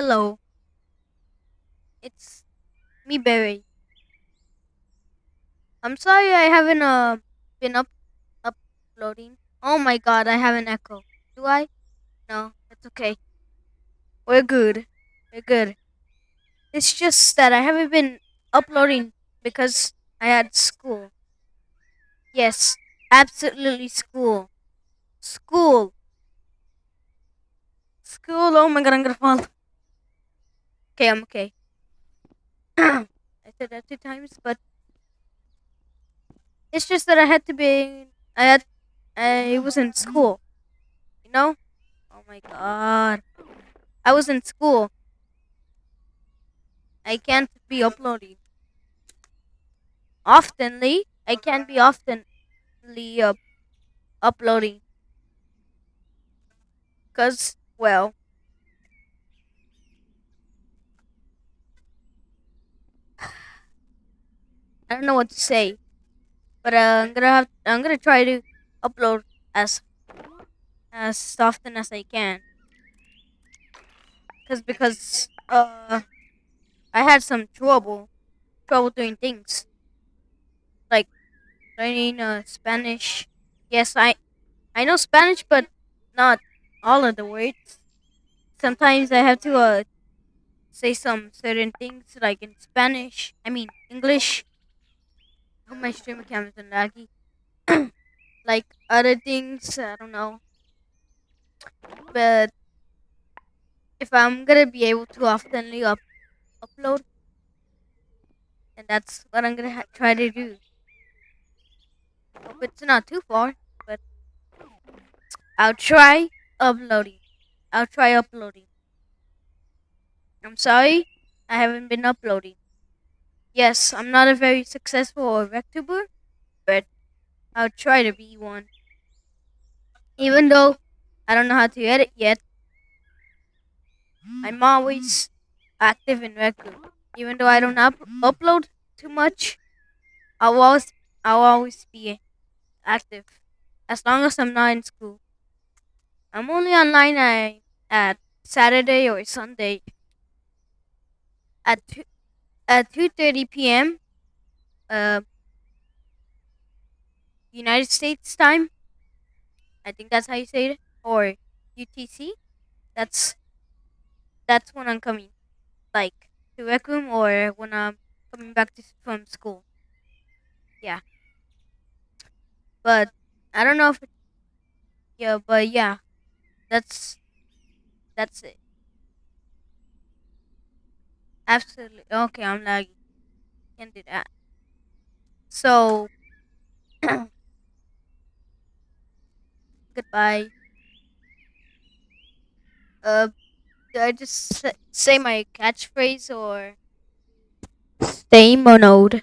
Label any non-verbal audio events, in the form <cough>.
Hello, it's me, Barry. I'm sorry I haven't uh been up uploading. Oh my god, I have an echo. Do I? No, it's okay. We're good. We're good. It's just that I haven't been uploading because I had school. Yes, absolutely school. School. School. Oh my god, I'm gonna fall. Okay, I'm okay. <clears throat> I said that two times, but it's just that I had to be. I had. I was in school. You know? Oh my god. I was in school. I can't be uploading oftenly. I can't be oftenly uh, uploading because, well, I don't know what to say. But uh, I'm gonna have. I'm gonna try to upload as as often as I can. Cause because uh, I had some trouble trouble doing things like learning uh Spanish. Yes, I I know Spanish, but not all of the words. Sometimes I have to uh say some certain things like in Spanish. I mean English. My streamer camera's been laggy. like other things, I don't know. But if I'm gonna be able to oftenly up upload, and that's what I'm gonna try to do. Hope it's not too far, but I'll try uploading. I'll try uploading. I'm sorry, I haven't been uploading. Yes, I'm not a very successful VTuber, but I'll try to be one. Even though I don't know how to edit yet, I'm always active in Rec Room. Even though I don't up- upload too much, I'll always I'll always be active as long as I'm not in school. I'm only online at, at Saturday or Sunday at at two thirty p.m. Uh, United States time. I think that's how you say it, or UTC. That's that's when I'm coming, like to rec room or when I'm coming back to, from school. Yeah, but I don't know if it, yeah, but yeah, that's that's it. Absolutely okay. I'm lagging. Can't do that. So <clears throat> goodbye. Uh, do I just say my catchphrase or stay monoed?